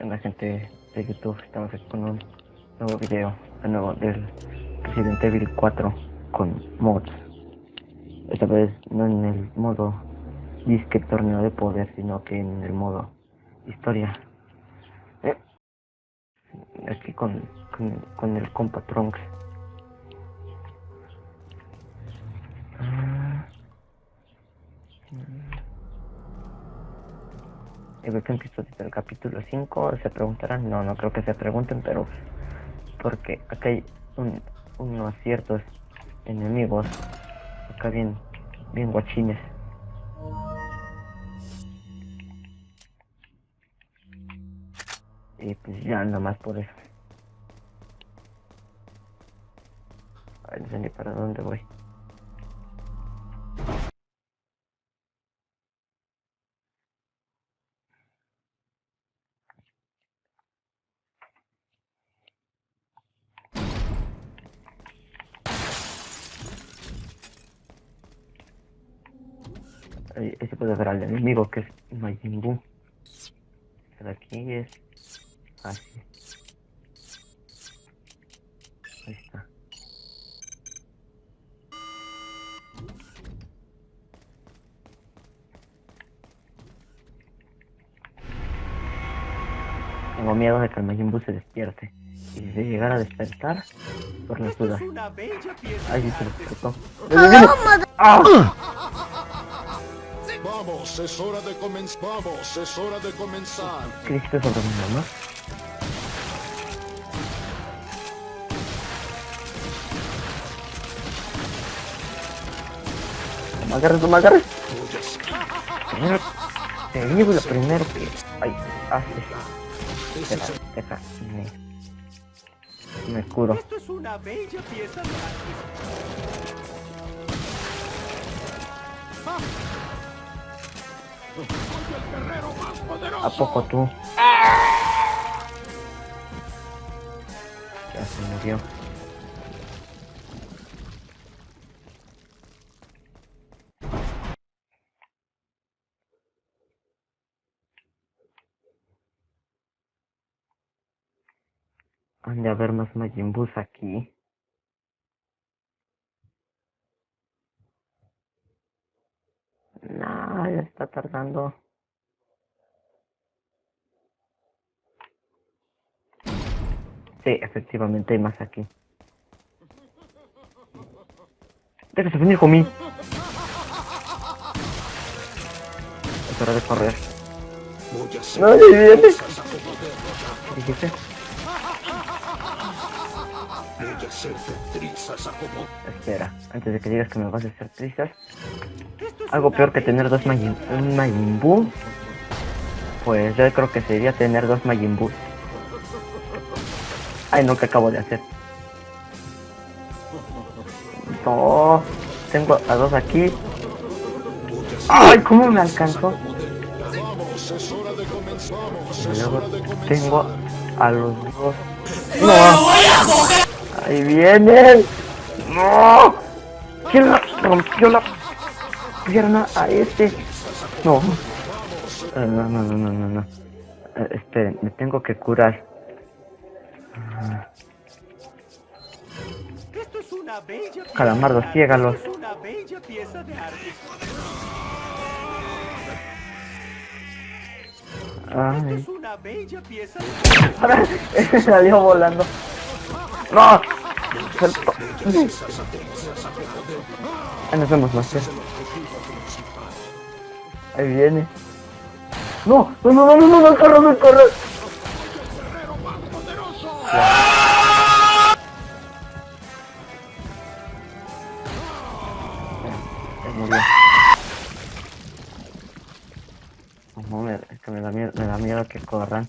¿Qué onda gente de YouTube? Estamos aquí con un nuevo video, de nuevo del Resident Evil 4 con mods. Esta vez no en el modo disque torneo de poder, sino que en el modo historia. Eh, aquí con, con, con el compa Trunks. Ah. Y veo que empiezo desde el capítulo 5, se preguntarán, no, no creo que se pregunten, pero porque acá hay un, unos ciertos enemigos, acá bien, bien guachines. Y pues ya nada más por eso. A ver, no sé ni para dónde voy. Ahí, ahí se puede ver al enemigo que es Majin Buu. El de aquí es así. Ahí está. Tengo miedo de que el Majin Buu se despierte. Y si se llegara a despertar, por las dudas. Sí se despertó. ¡Ah! Vamos, es hora de comenzar. Vamos, es hora de comenzar. ¿Qué dijiste sobre mi mamá? No no me agarres. Primero, te digo lo primero que... Ay, haces. Deja, deja, me... Me curo. Esto es una bella pieza de arte. ¿A poco tú? Ya se murió. Han de haber más Majin aquí. No, ya está tardando. Sí, efectivamente hay más aquí. Déjese venir conmigo. Es hora de correr. No, viene. ¿Qué dijiste? Espera, antes de que digas que me vas a hacer trizas. Algo peor que tener dos Majin, un Majin. Pues yo creo que sería tener dos Majin. Ay, no, que acabo de hacer. No, tengo a dos aquí. Ay, ¿cómo me alcanzó? Y luego tengo a los dos. ¡No! ¡Ahí vienen! ¡No! ¿Quién le rompió la pierna a este? No. Eh, no, no, no, no, no, no. Eh, esperen, me tengo que curar. Esto es una bella pieza Calamardo, ciégalos. Esto es una bella pieza de arte. Esto Ay. salió volando. ¡No! Nos vemos, Master. Ahí viene. No, no, no, no, no, no, corre, no, murió. No, me, es que me da miedo, me da miedo que corran.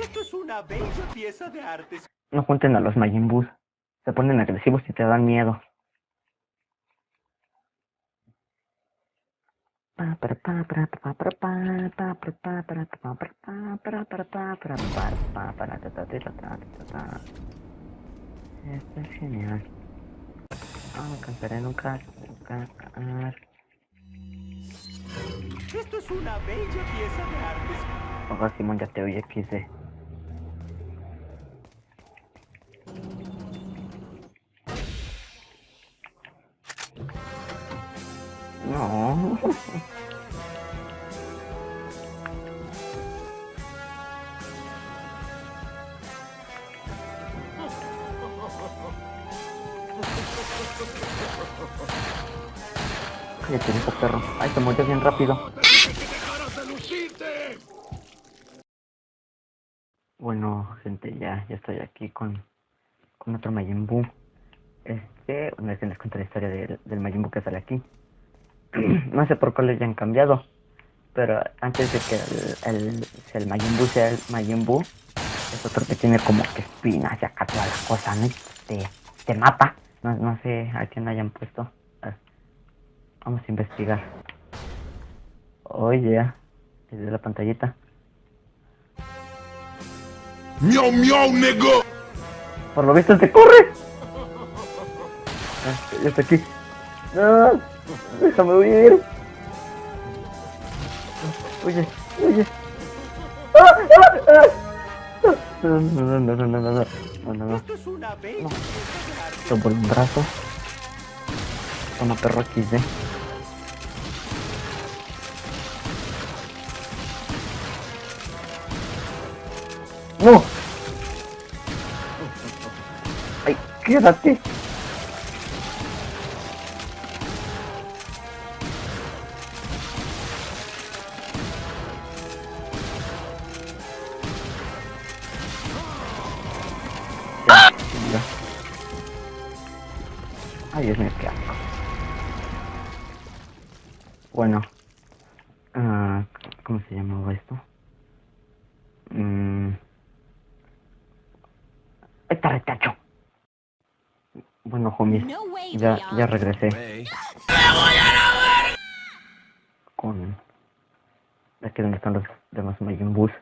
Esto es una bella pieza de arte. No junten a los Majin Buu. Se ponen agresivos y te dan miedo. Esto es genial. No me cansaré nunca Esto es una bella pieza de arte. Ojo, Simón, ya te oye, XD. Cállate, viejo perro. Ay, se murió bien rápido. Bueno, gente, ya, ya estoy aquí con, con otro Majin Buu. Este, una vez que les cuento la historia del, del Majin que sale aquí. no sé por qué le hayan cambiado, pero antes de que el, el, el Majin Buu sea el Majin Buu, es otro que tiene como que espinas y acá toda la cosa, ¿no? Y Te, te mata. No, no sé a quién hayan puesto. A ver, Vamos a investigar. Oye, desde la pantallita. Miau, miau, nigga. Por lo visto te corre. Ah, ya está aquí. Déjame huir. Oye, oye. ¡Ah, ah, ah! No, no, no, no, no, no, no, no, no, por un brazo. Toma perro XD. ¡No! ¡Ay, quédate! Ay, Dios mío, qué asco. Bueno. ah, ¿Cómo se llamaba esto? Mm. Está retacho. Bueno, homies. Ya, ya regresé. Con... Aquí donde están los demás Majin Boos.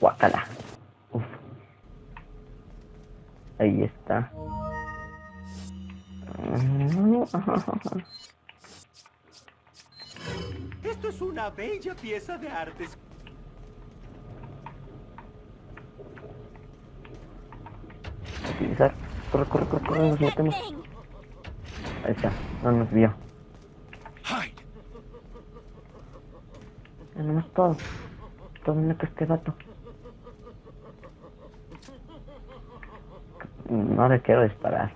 Guacala. Uf. Ahí está. Esto es una bella pieza de arte. Utilizar. Corre, corre, corre, corre, nos metemos. Ahí está, no nos vio. Ya nomás todo. Todo meto este vato. No le quiero disparar.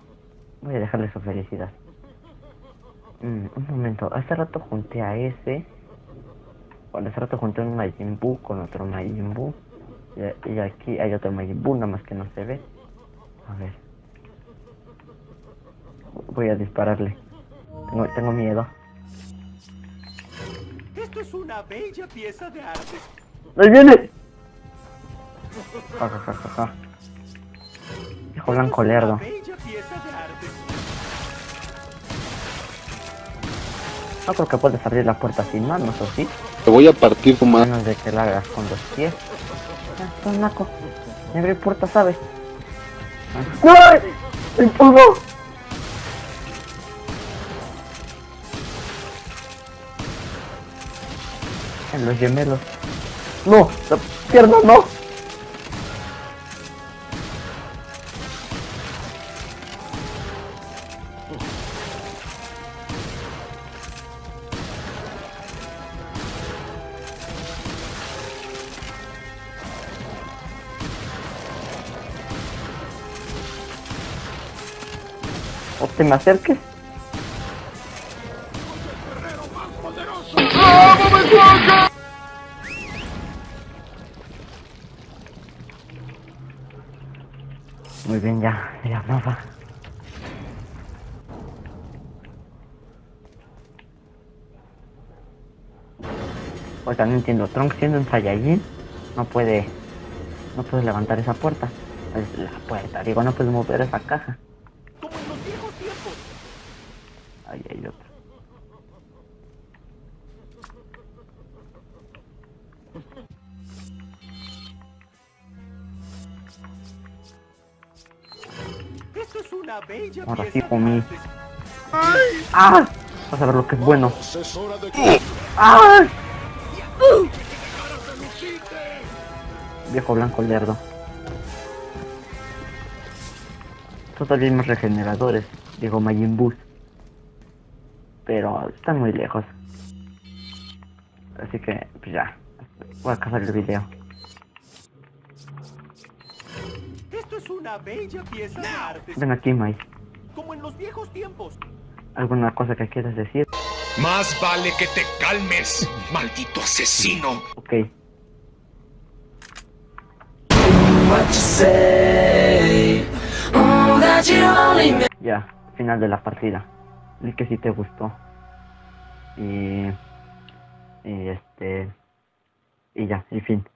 Voy a dejarle su felicidad. Mm, un momento, hace rato junté a ese. Bueno, hace rato junté un Majin con otro Majin. Y, aquí hay otro Majin nada más que no se ve. A ver. Voy a dispararle. Tengo, tengo miedo. Esto es una bella pieza de arte. ¡Ahí viene! Ja, ja, ja, ja, ja. Hijo blanco lerdo. bella pieza de arte. No creo que puedes abrir la puerta sin manos, ¿o sí? Te voy a partir tu menos de que la hagas con los pies. Estás naco. Me abrí puerta, ¿sabes? Ah. ¡Ay! ¡El polvo! En los gemelos. ¡No! ¡La pierna no! ¿O te me acerques? Hablaba. Oiga, no entiendo. Trunks siendo un Saiyajin no puede, no puede levantar esa puerta. Es la puerta, digo, no puede mover esa caja. Como en los viejos tiempos. Ahí hay otro. Ahora sí, comí. ¡Ah! Vas a ver lo que es bueno. ¡Ah! Viejo blanco lerdo. Todavía hay más regeneradores, digo Majin Buu. Pero están muy lejos. Así que, pues ya. Voy a acabar el video. Una bella pieza de arte. Ven aquí, Mai. Como en los viejos tiempos. ¿Alguna cosa que quieras decir? Más vale que te calmes, maldito asesino. Ok. Ya, final de la partida. Vi que sí te gustó. Y... Y este... Y ya, y fin.